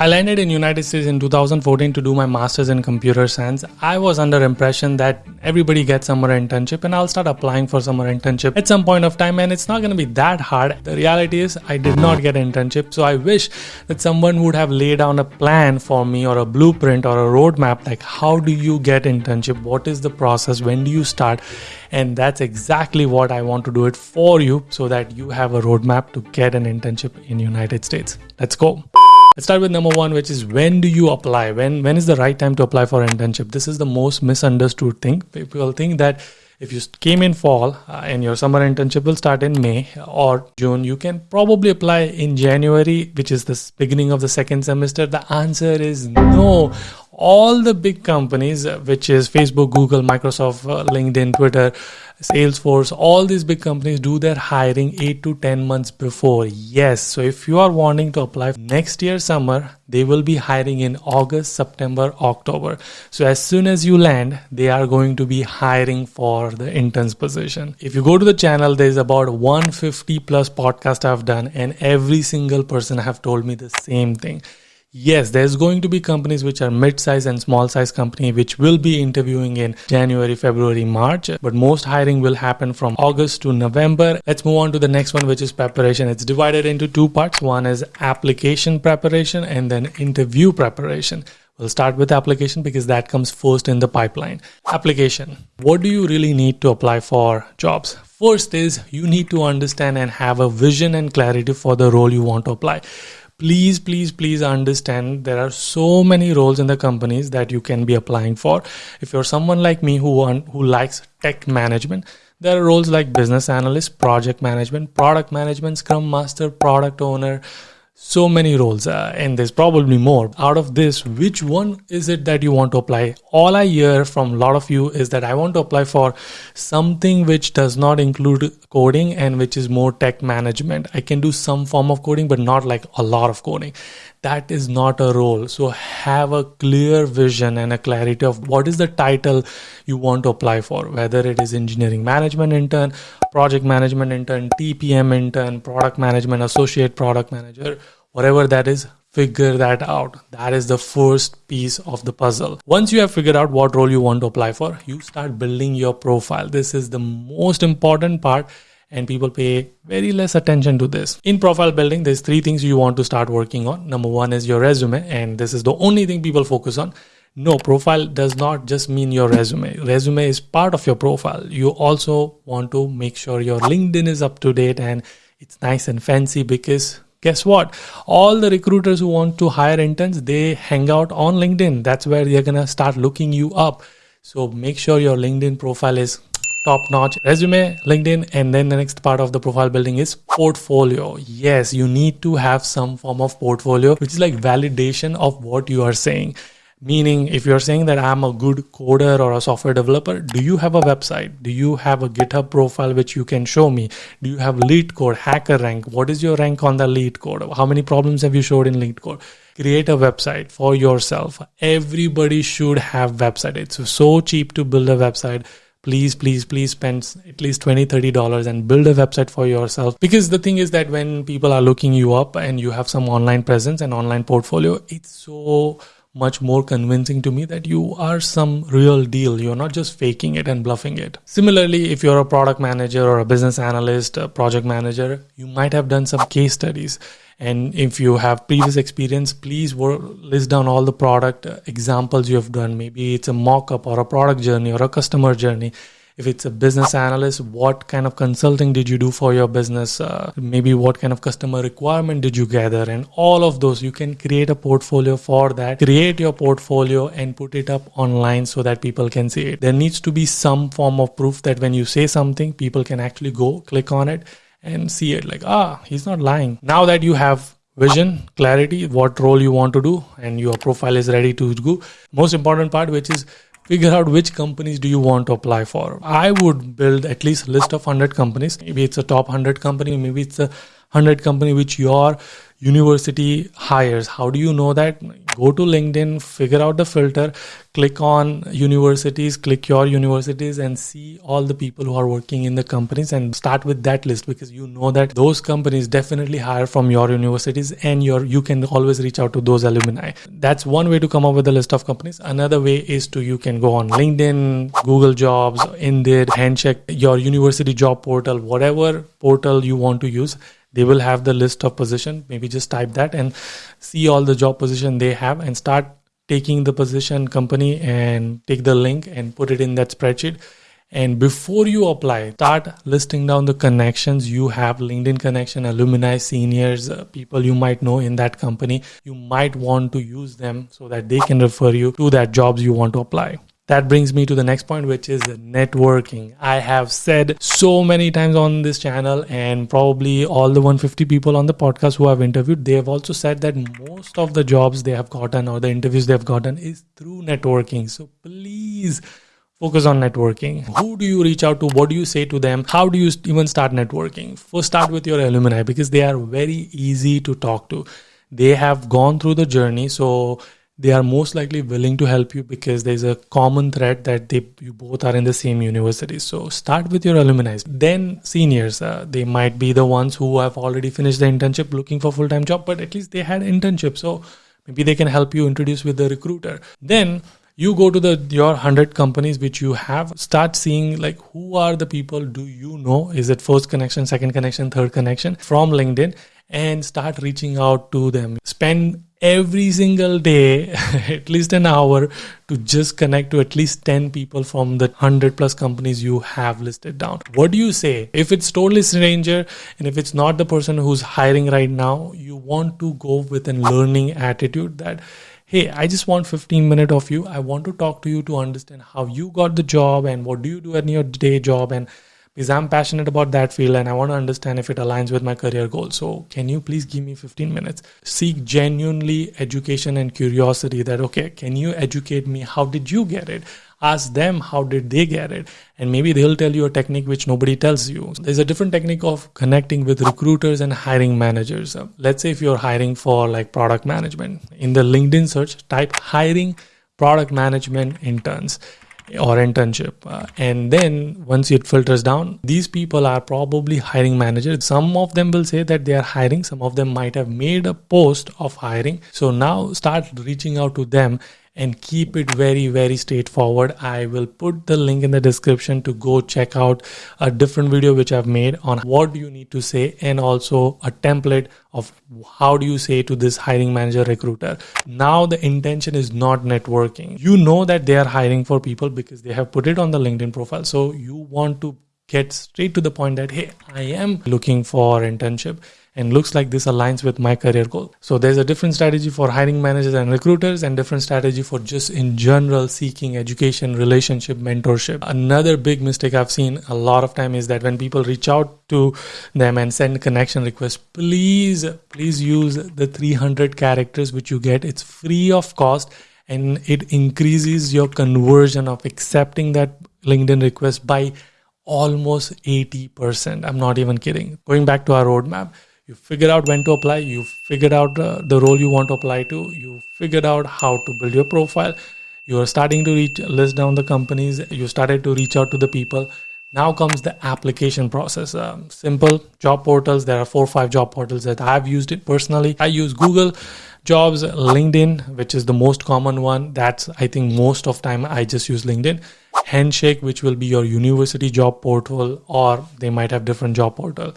I landed in United States in 2014 to do my masters in computer science. I was under impression that everybody gets summer internship and I'll start applying for summer internship at some point of time and it's not going to be that hard. The reality is I did not get internship. So I wish that someone would have laid down a plan for me or a blueprint or a roadmap like how do you get internship? What is the process? When do you start? And that's exactly what I want to do it for you so that you have a roadmap to get an internship in United States. Let's go. Let's start with number one, which is when do you apply? When when is the right time to apply for internship? This is the most misunderstood thing. People think that if you came in fall uh, and your summer internship will start in May or June, you can probably apply in January, which is the beginning of the second semester. The answer is no all the big companies, uh, which is Facebook, Google, Microsoft, uh, LinkedIn, Twitter, Salesforce, all these big companies do their hiring 8 to 10 months before. Yes, so if you are wanting to apply next year summer, they will be hiring in August, September, October. So as soon as you land, they are going to be hiring for the interns position. If you go to the channel, there's about 150 plus podcast I've done and every single person have told me the same thing Yes, there's going to be companies which are mid-size and small-size company which will be interviewing in January, February, March, but most hiring will happen from August to November. Let's move on to the next one which is preparation. It's divided into two parts. One is application preparation and then interview preparation. We'll start with application because that comes first in the pipeline. Application. What do you really need to apply for jobs? First is you need to understand and have a vision and clarity for the role you want to apply please please please understand there are so many roles in the companies that you can be applying for. If you're someone like me who want, who likes tech management there are roles like business analyst project management product management scrum master product owner so many roles uh, and there's probably more. Out of this which one is it that you want to apply? All i hear from a lot of you is that i want to apply for something which does not include coding and which is more tech management. I can do some form of coding but not like a lot of coding. That is not a role. So have a clear vision and a clarity of what is the title you want to apply for whether it is engineering management intern project management intern, TPM intern, product management, associate product manager, whatever that is, figure that out. That is the first piece of the puzzle. Once you have figured out what role you want to apply for, you start building your profile. This is the most important part and people pay very less attention to this. In profile building, there's three things you want to start working on. Number one is your resume, and this is the only thing people focus on. No, profile does not just mean your resume. Resume is part of your profile. You also want to make sure your LinkedIn is up to date and it's nice and fancy because guess what? All the recruiters who want to hire interns, they hang out on LinkedIn. That's where they're going to start looking you up. So make sure your LinkedIn profile is top notch resume linkedin and then the next part of the profile building is portfolio yes you need to have some form of portfolio which is like validation of what you are saying Meaning, if you're saying that I'm a good coder or a software developer, do you have a website? Do you have a GitHub profile which you can show me? Do you have LeetCode, HackerRank? What is your rank on the LeetCode? How many problems have you showed in LeetCode? Create a website for yourself. Everybody should have website. It's so cheap to build a website please please please spend at least 20 30 dollars and build a website for yourself because the thing is that when people are looking you up and you have some online presence and online portfolio it's so much more convincing to me that you are some real deal. You're not just faking it and bluffing it. Similarly, if you're a product manager or a business analyst, a project manager, you might have done some case studies. And if you have previous experience, please list down all the product uh, examples you have done. Maybe it's a mock up or a product journey or a customer journey if it's a business analyst what kind of consulting did you do for your business? Uh, maybe what kind of customer requirement did you gather? And all of those you can create a portfolio for that. Create your portfolio and put it up online so that people can see it. There needs to be some form of proof that when you say something people can actually go click on it and see it like ah he's not lying. Now that you have vision clarity what role you want to do and your profile is ready to go most important part which is figure out which companies do you want to apply for. I would build at least a list of 100 companies. Maybe it's a top 100 company, maybe it's a 100 company which your university hires. How do you know that? Go to LinkedIn, figure out the filter, click on universities, click your universities, and see all the people who are working in the companies and start with that list because you know that those companies definitely hire from your universities and your you can always reach out to those alumni. That's one way to come up with a list of companies. Another way is to you can go on LinkedIn, Google Jobs, Indeed, Handshake, your university job portal, whatever portal you want to use they will have the list of position. Maybe just type that and see all the job position they have and start taking the position company and take the link and put it in that spreadsheet. And before you apply start listing down the connections you have linkedin connection alumni seniors uh, people you might know in that company. You might want to use them so that they can refer you to that jobs you want to apply that brings me to the next point, which is networking. I have said so many times on this channel, and probably all the 150 people on the podcast who I've interviewed, they have also said that most of the jobs they have gotten or the interviews they have gotten is through networking. So please focus on networking. Who do you reach out to? What do you say to them? How do you even start networking? First, start with your alumni because they are very easy to talk to. They have gone through the journey. So, they are most likely willing to help you because there's a common thread that they you both are in the same university. So start with your alumni. Then seniors uh, they might be the ones who have already finished the internship looking for full-time job but at least they had internship. So maybe they can help you introduce with the recruiter. Then you go to the your 100 companies which you have start seeing like who are the people do you know? Is it first connection second connection third connection? From linkedin and start reaching out to them. Spend every single day at least an hour to just connect to at least 10 people from the 100 plus companies you have listed down. What do you say? If it's totally stranger and if it's not the person who's hiring right now you want to go with a learning attitude that hey i just want 15 minutes of you. I want to talk to you to understand how you got the job and what do you do in your day job and because I'm passionate about that field and I want to understand if it aligns with my career goals. So, can you please give me 15 minutes? Seek genuinely education and curiosity that, okay, can you educate me? How did you get it? Ask them how did they get it? And maybe they'll tell you a technique which nobody tells you. There's a different technique of connecting with recruiters and hiring managers. Uh, let's say if you're hiring for like product management, in the LinkedIn search, type hiring product management interns or internship. Uh, and then once it filters down, these people are probably hiring managers. Some of them will say that they are hiring, some of them might have made a post of hiring. So now start reaching out to them and keep it very very straightforward. I will put the link in the description to go check out a different video which i've made on what you need to say and also a template of how do you say to this hiring manager recruiter. Now the intention is not networking. You know that they are hiring for people because they have put it on the linkedin profile. So you want to get straight to the point that hey i am looking for internship and looks like this aligns with my career goal. So there's a different strategy for hiring managers and recruiters and different strategy for just in general seeking education, relationship, mentorship. Another big mistake I've seen a lot of time is that when people reach out to them and send connection requests, please, please use the 300 characters which you get. It's free of cost and it increases your conversion of accepting that LinkedIn request by almost 80%. I'm not even kidding. Going back to our roadmap, you figured out when to apply you figured out uh, the role you want to apply to you figured out how to build your profile you are starting to reach list down the companies you started to reach out to the people now comes the application process. Um, simple job portals. There are four or five job portals that i've used it personally. I use google jobs linkedin which is the most common one. That's i think most of time i just use linkedin. Handshake which will be your university job portal or they might have different job portal.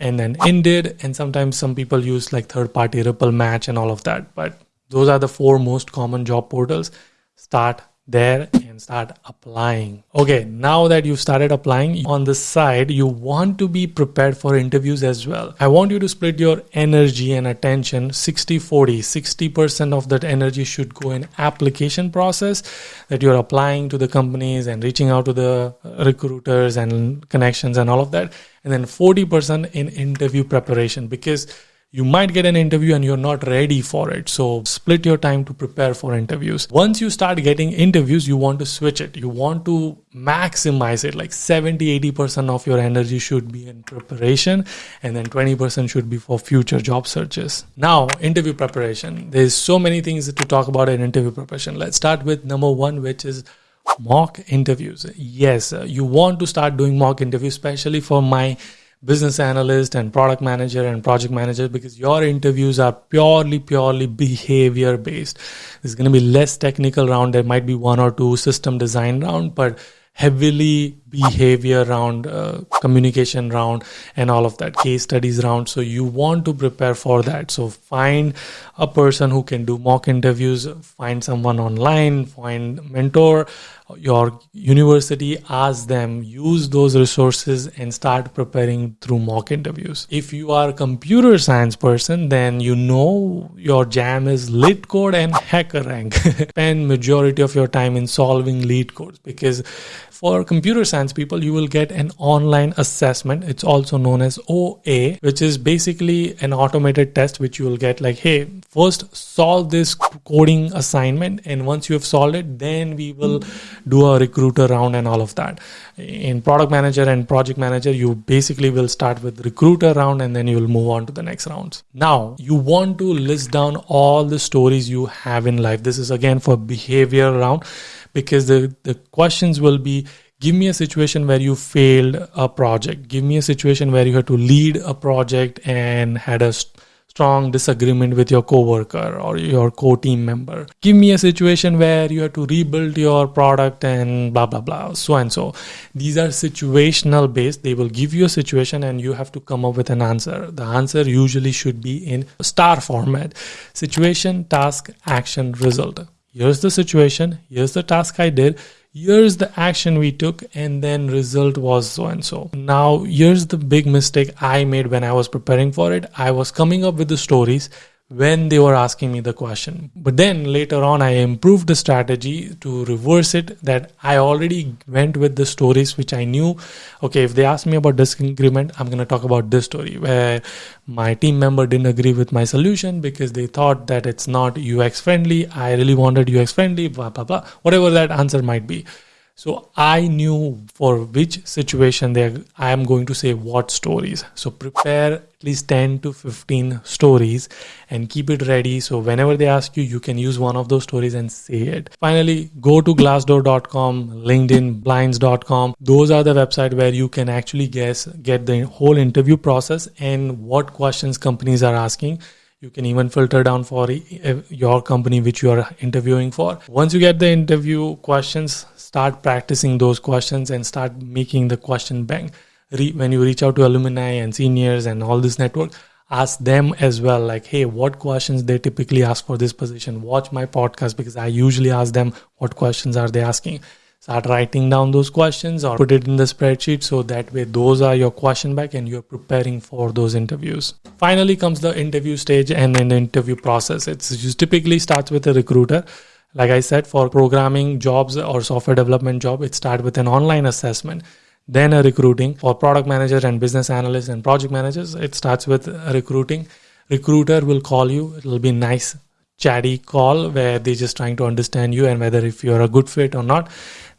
And then Indeed, and sometimes some people use like third party Ripple Match and all of that. But those are the four most common job portals. Start there and start applying. Okay, now that you've started applying on the side, you want to be prepared for interviews as well. I want you to split your energy and attention 60 40. 60% of that energy should go in application process that you're applying to the companies and reaching out to the uh, recruiters and connections and all of that. And then 40% in interview preparation because you might get an interview and you're not ready for it. So split your time to prepare for interviews. Once you start getting interviews, you want to switch it. You want to maximize it. Like 70, 80% of your energy should be in preparation and then 20% should be for future job searches. Now, interview preparation. There's so many things to talk about in interview preparation. Let's start with number one, which is mock interviews. Yes, uh, you want to start doing mock interviews, especially for my business analyst and product manager and project manager because your interviews are purely purely behavior based there's going to be less technical round. There might be one or two system design round but heavily behavior round uh, communication round and all of that case studies round. So you want to prepare for that. So find a person who can do mock interviews find someone online find mentor your university ask them use those resources and start preparing through mock interviews. If you are a computer science person then you know your jam is LeetCode and HackerRank spend majority of your time in solving LeetCodes because for computer science people you will get an online assessment. It's also known as oa which is basically an automated test which you will get like hey first solve this coding assignment and once you have solved it then we will do a recruiter round and all of that. In product manager and project manager you basically will start with recruiter round and then you will move on to the next rounds. Now you want to list down all the stories you have in life. This is again for behavior round because the, the questions will be give me a situation where you failed a project. Give me a situation where you had to lead a project and had a strong disagreement with your coworker or your co-team member. Give me a situation where you have to rebuild your product and blah blah blah, so and so. These are situational based. They will give you a situation and you have to come up with an answer. The answer usually should be in star format: situation, task, action, result. Here's the situation. Here's the task I did here's the action we took and then result was so and so. Now here's the big mistake i made when i was preparing for it. I was coming up with the stories when they were asking me the question. But then later on, I improved the strategy to reverse it that I already went with the stories which I knew. Okay, if they ask me about disagreement, I'm going to talk about this story where my team member didn't agree with my solution because they thought that it's not UX friendly. I really wanted UX friendly, blah, blah, blah, whatever that answer might be. So I knew for which situation they I am going to say what stories. So prepare at least 10 to 15 stories and keep it ready. So whenever they ask you, you can use one of those stories and say it. Finally, go to glassdoor.com, LinkedIn, blinds.com. Those are the website where you can actually guess, get the whole interview process and what questions companies are asking you can even filter down for your company which you are interviewing for once you get the interview questions start practicing those questions and start making the question bank. When you reach out to alumni and seniors and all this network ask them as well like hey what questions they typically ask for this position? Watch my podcast because i usually ask them what questions are they asking. Start writing down those questions or put it in the spreadsheet so that way those are your question back and you're preparing for those interviews. Finally comes the interview stage and then the interview process. It's just typically starts with a recruiter like i said for programming jobs or software development job it starts with an online assessment then a recruiting. For product manager and business analysts and project managers it starts with recruiting. Recruiter will call you. It'll be nice chatty call where they're just trying to understand you and whether if you're a good fit or not.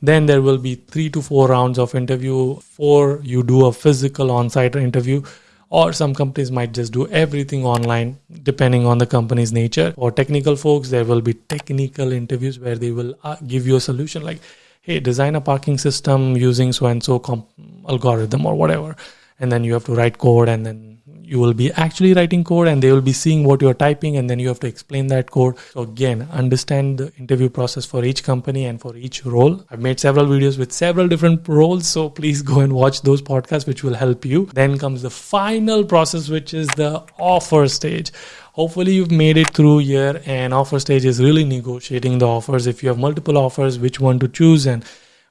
Then there will be three to four rounds of interview before you do a physical on-site interview or some companies might just do everything online depending on the company's nature. Or technical folks there will be technical interviews where they will uh, give you a solution like hey design a parking system using so and so algorithm or whatever. And then you have to write code and then you will be actually writing code and they will be seeing what you're typing and then you have to explain that code. So again understand the interview process for each company and for each role. I've made several videos with several different roles so please go and watch those podcasts which will help you. Then comes the final process which is the offer stage. Hopefully you've made it through here and offer stage is really negotiating the offers. If you have multiple offers which one to choose and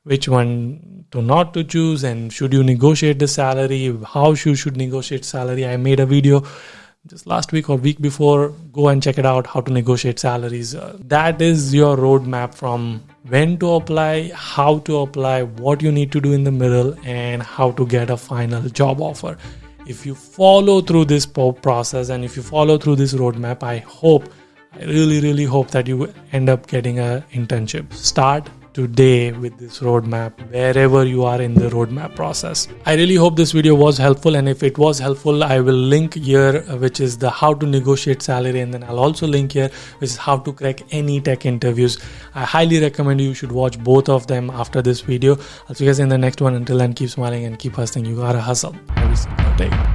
which one to not to choose and should you negotiate the salary how should you should negotiate salary. I made a video just last week or week before. Go and check it out how to negotiate salaries. Uh, that is your roadmap from when to apply how to apply what you need to do in the middle and how to get a final job offer. If you follow through this process and if you follow through this roadmap, I hope, I really, really hope that you end up getting a internship. Start today with this roadmap wherever you are in the roadmap process. I really hope this video was helpful and if it was helpful I will link here uh, which is the how to negotiate salary and then I'll also link here which is how to crack any tech interviews. I highly recommend you should watch both of them after this video. I'll see you guys in the next one. Until then keep smiling and keep hustling. You gotta hustle every single day.